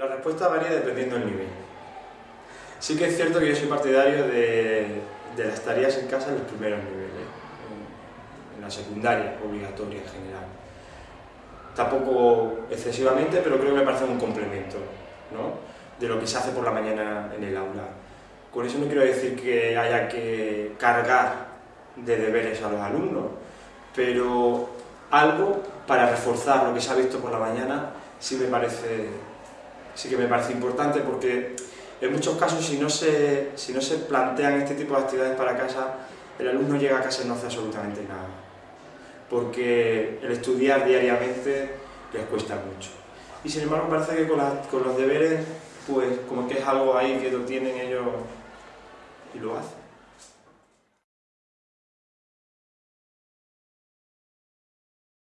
la respuesta varía dependiendo del nivel. Sí que es cierto que yo soy partidario de, las tareas en casa en los primeros niveles, en, la secundaria obligatoria en general. Tampoco excesivamente, pero creo que me parece un complemento de lo que se hace por la mañana en el aula. Con eso no quiero decir que haya que cargar de deberes a los alumnos, pero algo para reforzar lo que se ha visto por la mañana sí me parece, sí que me parece importante porque en muchos casos si no, se, si no se plantean este tipo de actividades para casa, el alumno llega a casa y no hace absolutamente nada. Porque el estudiar diariamente les cuesta mucho. Y sin embargo parece que con, con los deberes, pues como que es algo ahí que lo tienen ellos y lo hacen.